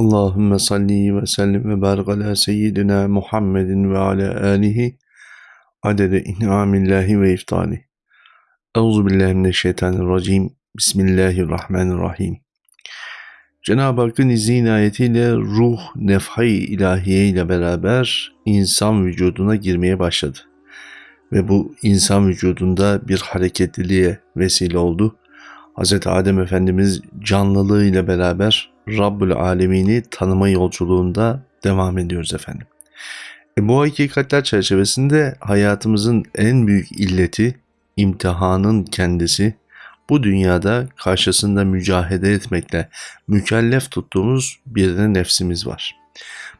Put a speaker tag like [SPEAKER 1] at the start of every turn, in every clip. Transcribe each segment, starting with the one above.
[SPEAKER 1] Allahümme salli ve sellim ve barik ala seyyidina Muhammedin ve ala alihi adede in'amillahi ve iftali. Euzu billahi mineşşeytanirracim. Bismillahirrahmanirrahim. Cenab-ı Hakk'ın izni inayetiyle ruh nefhay ilahiye ile beraber insan vücuduna girmeye başladı. Ve bu insan vücudunda bir hareketliliğe vesile oldu. Hz. Adem Efendimiz canlılığı ile beraber Rabbül Alemini tanıma yolculuğunda devam ediyoruz efendim. E bu hakikatler çerçevesinde hayatımızın en büyük illeti imtihanın kendisi bu dünyada karşısında mücahede etmekle mükellef tuttuğumuz bir de nefsimiz var.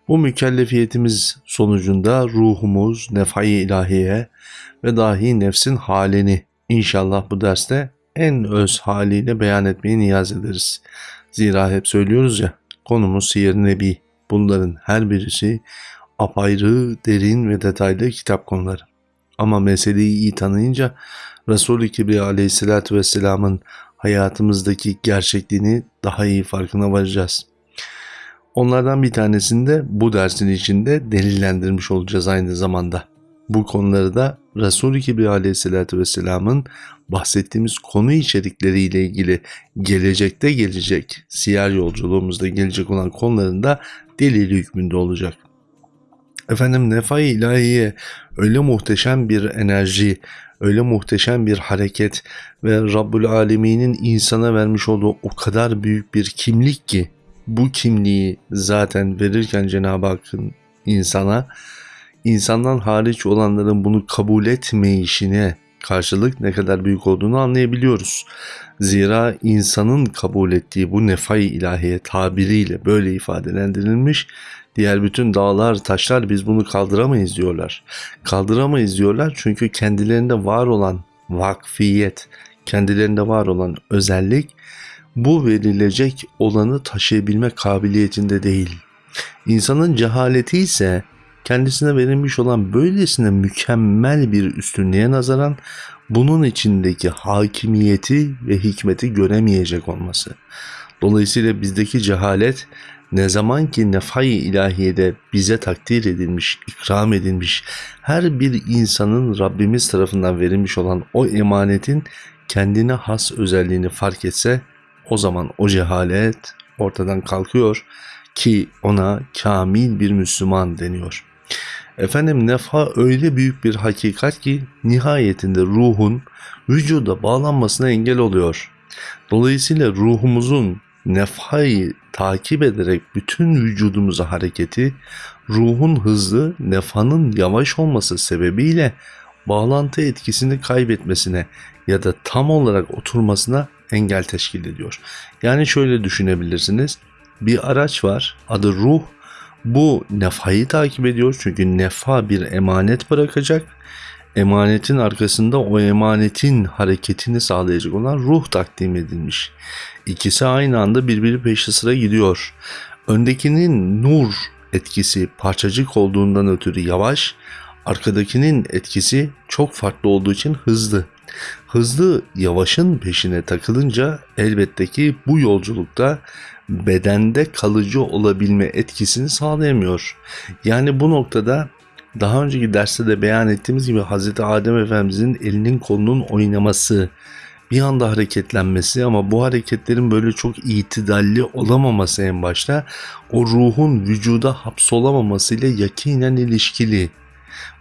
[SPEAKER 1] Bu mükellefiyetimiz sonucunda ruhumuz nefai ilahiye ve dahi nefsin halini inşallah bu derste en öz haliyle beyan etmeyi niyaz ederiz. Zira hep söylüyoruz ya konumuz siyer nebi. Bunların her birisi apayrı, derin ve detaylı kitap konuları. Ama meseleyi iyi tanıyınca Resul-i Kibriya aleyhissalatü vesselamın hayatımızdaki gerçekliğini daha iyi farkına varacağız. Onlardan bir tanesini de bu dersin içinde delillendirmiş olacağız aynı zamanda. Bu konuları da Resul-i Kibriya aleyhissalatü vesselamın bahsettiğimiz konu içerikleriyle ilgili gelecekte gelecek, siyer yolculuğumuzda gelecek olan konularında delili hükmünde olacak. Efendim nefai ilahiye öyle muhteşem bir enerji, öyle muhteşem bir hareket ve Rabbül Alemin'in insana vermiş olduğu o kadar büyük bir kimlik ki bu kimliği zaten verirken Cenab-ı Hakk'ın insana insandan hariç olanların bunu kabul etmeyişine karşılık ne kadar büyük olduğunu anlayabiliyoruz. Zira insanın kabul ettiği bu nefai ilahiye tabiriyle böyle ifadelendirilmiş Diğer bütün dağlar, taşlar biz bunu kaldıramayız diyorlar. Kaldıramayız diyorlar çünkü kendilerinde var olan vakfiyet, kendilerinde var olan özellik bu verilecek olanı taşıyabilme kabiliyetinde değil. İnsanın cehaleti ise kendisine verilmiş olan böylesine mükemmel bir üstünlüğe nazaran bunun içindeki hakimiyeti ve hikmeti göremeyecek olması. Dolayısıyla bizdeki cehalet ne zaman ki nefai ilahiyede bize takdir edilmiş, ikram edilmiş, her bir insanın Rabbimiz tarafından verilmiş olan o emanetin kendine has özelliğini fark etse o zaman o cehalet ortadan kalkıyor ki ona kamil bir Müslüman deniyor. Efendim nefa öyle büyük bir hakikat ki nihayetinde ruhun vücuda bağlanmasına engel oluyor. Dolayısıyla ruhumuzun nefayı takip ederek bütün vücudumuza hareketi, ruhun hızlı, nefanın yavaş olması sebebiyle bağlantı etkisini kaybetmesine ya da tam olarak oturmasına engel teşkil ediyor. Yani şöyle düşünebilirsiniz. Bir araç var adı ruh. Bu nefayı takip ediyor çünkü nefa bir emanet bırakacak. Emanetin arkasında o emanetin hareketini sağlayacak olan ruh takdim edilmiş. İkisi aynı anda birbiri peşi sıra gidiyor. Öndekinin nur etkisi parçacık olduğundan ötürü yavaş, arkadakinin etkisi çok farklı olduğu için hızlı. Hızlı yavaşın peşine takılınca elbette ki bu yolculukta bedende kalıcı olabilme etkisini sağlayamıyor. Yani bu noktada daha önceki derste de beyan ettiğimiz gibi Hz. Adem Efendimizin elinin kolunun oynaması, bir anda hareketlenmesi ama bu hareketlerin böyle çok itidalli olamaması en başta o ruhun vücuda hapsolamamasıyla yakinen ilişkili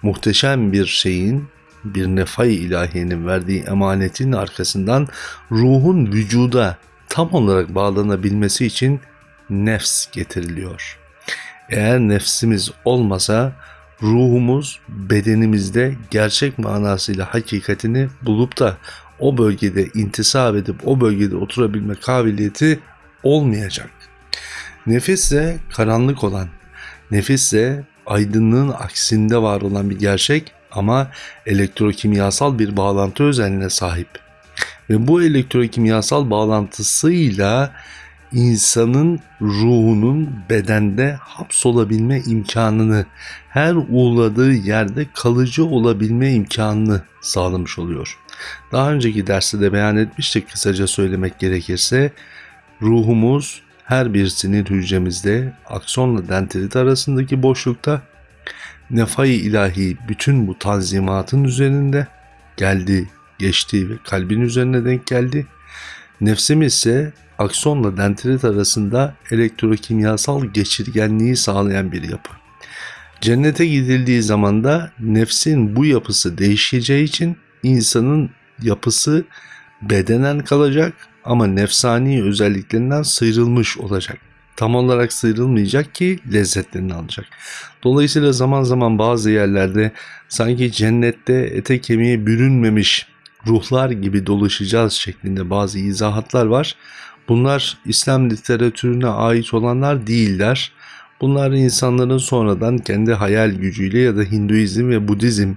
[SPEAKER 1] muhteşem bir şeyin bir nefay ilahiyenin verdiği emanetin arkasından ruhun vücuda tam olarak bağlanabilmesi için nefs getiriliyor. Eğer nefsimiz olmasa ruhumuz bedenimizde gerçek manasıyla hakikatini bulup da o bölgede intisap edip o bölgede oturabilme kabiliyeti olmayacak. Nefisse karanlık olan, nefisse aydınlığın aksinde var olan bir gerçek ama elektrokimyasal bir bağlantı özelliğine sahip. Ve bu elektrokimyasal bağlantısıyla insanın ruhunun bedende hapsolabilme imkanını, her uğradığı yerde kalıcı olabilme imkanını sağlamış oluyor. Daha önceki derste de beyan etmiştik kısaca söylemek gerekirse ruhumuz her bir sinir hücremizde aksonla dendrit arasındaki boşlukta nefai ilahi bütün bu tanzimatın üzerinde geldi, geçti ve kalbin üzerine denk geldi. Nefsimiz ise aksonla dendrit arasında elektrokimyasal geçirgenliği sağlayan bir yapı. Cennete gidildiği zaman da nefsin bu yapısı değişeceği için insanın yapısı bedenen kalacak ama nefsani özelliklerinden sıyrılmış olacak. Tam olarak sıyrılmayacak ki lezzetlerini alacak. Dolayısıyla zaman zaman bazı yerlerde sanki cennette ete kemiğe bürünmemiş ruhlar gibi dolaşacağız şeklinde bazı izahatlar var. Bunlar İslam literatürüne ait olanlar değiller. Bunlar insanların sonradan kendi hayal gücüyle ya da Hinduizm ve Budizm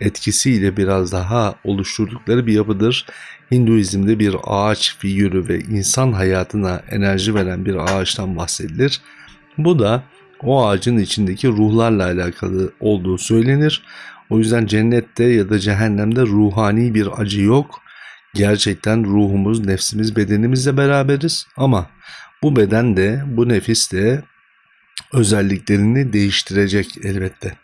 [SPEAKER 1] etkisiyle biraz daha oluşturdukları bir yapıdır. Hinduizm'de bir ağaç figürü ve insan hayatına enerji veren bir ağaçtan bahsedilir. Bu da o ağacın içindeki ruhlarla alakalı olduğu söylenir. O yüzden cennette ya da cehennemde ruhani bir acı yok. Gerçekten ruhumuz, nefsimiz, bedenimizle beraberiz ama bu beden de, bu nefis de özelliklerini değiştirecek elbette.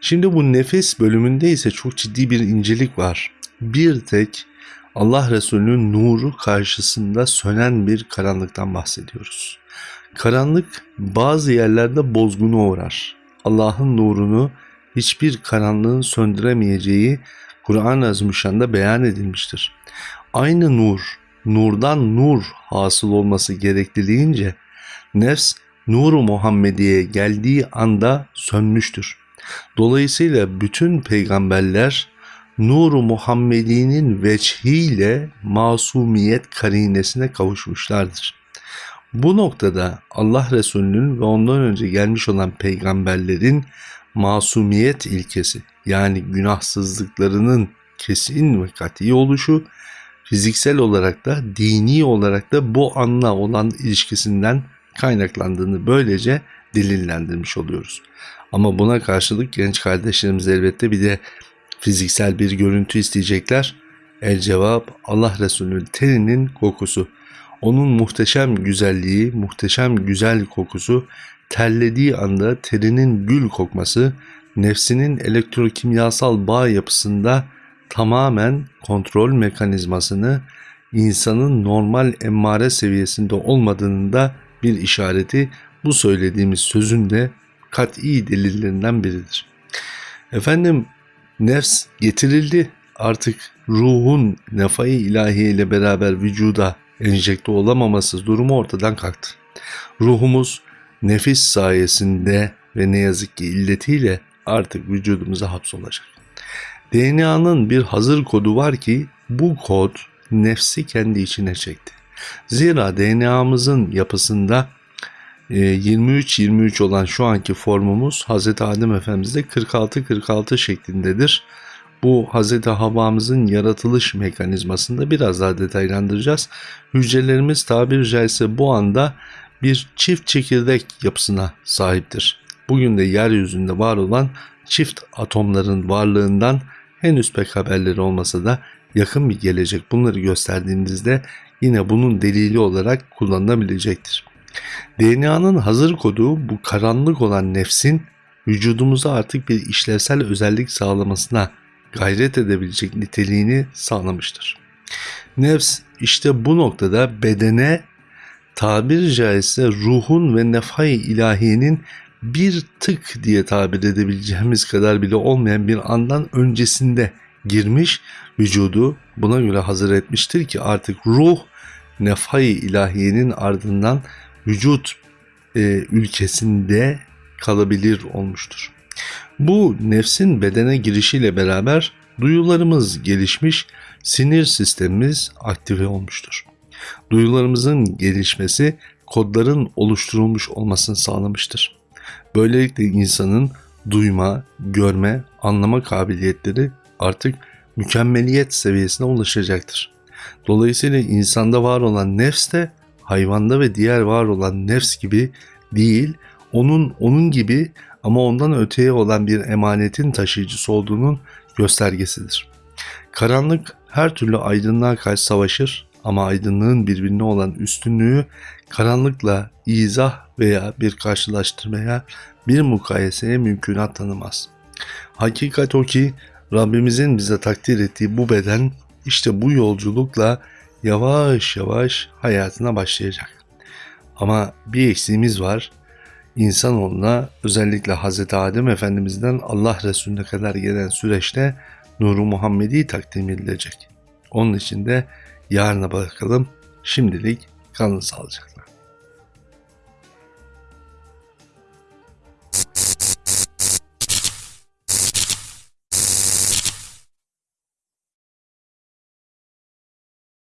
[SPEAKER 1] Şimdi bu nefis bölümünde ise çok ciddi bir incelik var. Bir tek Allah Resulü'nün nuru karşısında sönen bir karanlıktan bahsediyoruz. Karanlık bazı yerlerde bozguna uğrar. Allah'ın nurunu hiçbir karanlığın söndüremeyeceği Kur'an-ı Azimüşşan'da beyan edilmiştir. Aynı nur, nurdan nur hasıl olması gerekliliğince nefs nuru Muhammediye geldiği anda sönmüştür. Dolayısıyla bütün peygamberler nuru Muhammedi'nin veçhiyle masumiyet karinesine kavuşmuşlardır. Bu noktada Allah Resulü'nün ve ondan önce gelmiş olan peygamberlerin masumiyet ilkesi yani günahsızlıklarının kesin ve kat'i oluşu fiziksel olarak da dini olarak da bu anla olan ilişkisinden kaynaklandığını böylece delillendirmiş oluyoruz. Ama buna karşılık genç kardeşlerimiz elbette bir de fiziksel bir görüntü isteyecekler. El cevap Allah Resulü'nün teninin kokusu. Onun muhteşem güzelliği, muhteşem güzel kokusu, terlediği anda terinin gül kokması, nefsinin elektrokimyasal bağ yapısında tamamen kontrol mekanizmasını insanın normal emmare seviyesinde olmadığının da bir işareti bu söylediğimiz sözün de kat'i delillerinden biridir. Efendim nefs getirildi artık ruhun nefai ilahiye ile beraber vücuda enjekte olamaması durumu ortadan kalktı. Ruhumuz nefis sayesinde ve ne yazık ki illetiyle artık vücudumuza hapsolacak. DNA'nın bir hazır kodu var ki bu kod nefsi kendi içine çekti. Zira DNA'mızın yapısında 23-23 e, olan şu anki formumuz Hz. Adem Efendimiz'de 46-46 şeklindedir. Bu Hz. Havva'mızın yaratılış mekanizmasında biraz daha detaylandıracağız. Hücrelerimiz tabiri caizse bu anda bir çift çekirdek yapısına sahiptir. Bugün de yeryüzünde var olan çift atomların varlığından henüz pek haberleri olmasa da yakın bir gelecek bunları gösterdiğimizde yine bunun delili olarak kullanılabilecektir. DNA'nın hazır kodu bu karanlık olan nefsin vücudumuza artık bir işlevsel özellik sağlamasına gayret edebilecek niteliğini sağlamıştır. Nefs işte bu noktada bedene tabir caizse ruhun ve nefhay ilahiyenin bir tık diye tabir edebileceğimiz kadar bile olmayan bir andan öncesinde girmiş vücudu buna göre hazır etmiştir ki artık ruh nefhay ilahiyenin ardından vücut e, ülkesinde kalabilir olmuştur. Bu nefsin bedene girişiyle beraber duyularımız gelişmiş, sinir sistemimiz aktive olmuştur. Duyularımızın gelişmesi kodların oluşturulmuş olmasını sağlamıştır. Böylelikle insanın duyma, görme, anlama kabiliyetleri artık mükemmeliyet seviyesine ulaşacaktır. Dolayısıyla insanda var olan nefs de hayvanda ve diğer var olan nefs gibi değil, onun onun gibi ama ondan öteye olan bir emanetin taşıyıcısı olduğunun göstergesidir. Karanlık her türlü aydınlığa karşı savaşır Ama aydınlığın birbirine olan üstünlüğü karanlıkla izah veya bir karşılaştırmaya, bir mukayeseye mümkünat tanımaz. Hakikat o ki Rabbimizin bize takdir ettiği bu beden işte bu yolculukla yavaş yavaş hayatına başlayacak. Ama bir eksiğimiz var. İnsanoğluna özellikle Hz. Adem Efendimiz'den Allah Resulüne kadar gelen süreçte Nuru Muhammedi takdim edilecek. Onun için de yarına bakalım. Şimdilik kalın sağlıcakla.